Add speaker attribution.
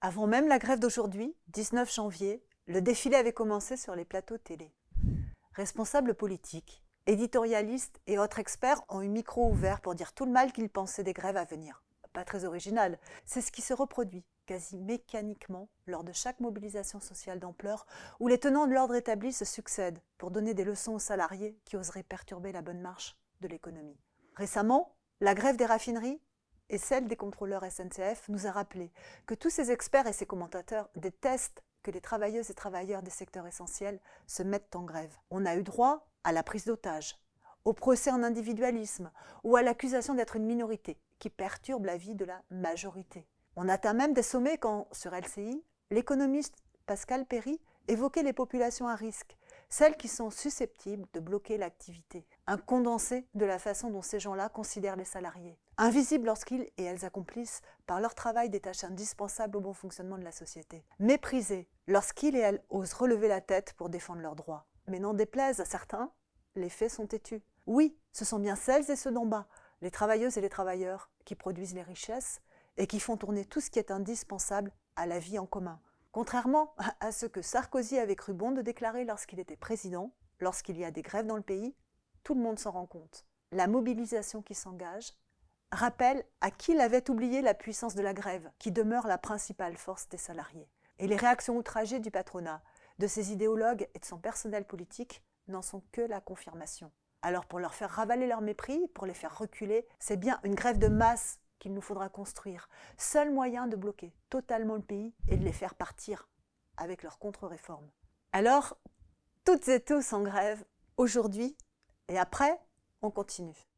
Speaker 1: Avant même la grève d'aujourd'hui, 19 janvier, le défilé avait commencé sur les plateaux télé. Responsables politiques, éditorialistes et autres experts ont eu micro ouvert pour dire tout le mal qu'ils pensaient des grèves à venir. Pas très original, c'est ce qui se reproduit quasi mécaniquement lors de chaque mobilisation sociale d'ampleur où les tenants de l'ordre établi se succèdent pour donner des leçons aux salariés qui oseraient perturber la bonne marche de l'économie. Récemment, la grève des raffineries et celle des contrôleurs SNCF nous a rappelé que tous ces experts et ces commentateurs détestent que les travailleuses et travailleurs des secteurs essentiels se mettent en grève. On a eu droit à la prise d'otage, au procès en individualisme ou à l'accusation d'être une minorité qui perturbe la vie de la majorité. On atteint même des sommets quand, sur LCI, l'économiste Pascal Perry évoquait les populations à risque, celles qui sont susceptibles de bloquer l'activité. Un condensé de la façon dont ces gens-là considèrent les salariés. Invisibles lorsqu'ils et elles accomplissent par leur travail des tâches indispensables au bon fonctionnement de la société. Méprisés lorsqu'ils et elles osent relever la tête pour défendre leurs droits. Mais n'en déplaise à certains, les faits sont têtus. Oui, ce sont bien celles et ceux d'en bas, les travailleuses et les travailleurs, qui produisent les richesses et qui font tourner tout ce qui est indispensable à la vie en commun. Contrairement à ce que Sarkozy avait cru bon de déclarer lorsqu'il était président, lorsqu'il y a des grèves dans le pays, tout le monde s'en rend compte. La mobilisation qui s'engage rappelle à qui l'avait oublié la puissance de la grève, qui demeure la principale force des salariés. Et les réactions outragées du patronat, de ses idéologues et de son personnel politique n'en sont que la confirmation. Alors pour leur faire ravaler leur mépris, pour les faire reculer, c'est bien une grève de masse qu'il nous faudra construire. Seul moyen de bloquer totalement le pays et de les faire partir avec leur contre-réforme. Alors, toutes et tous en grève, aujourd'hui et après, on continue.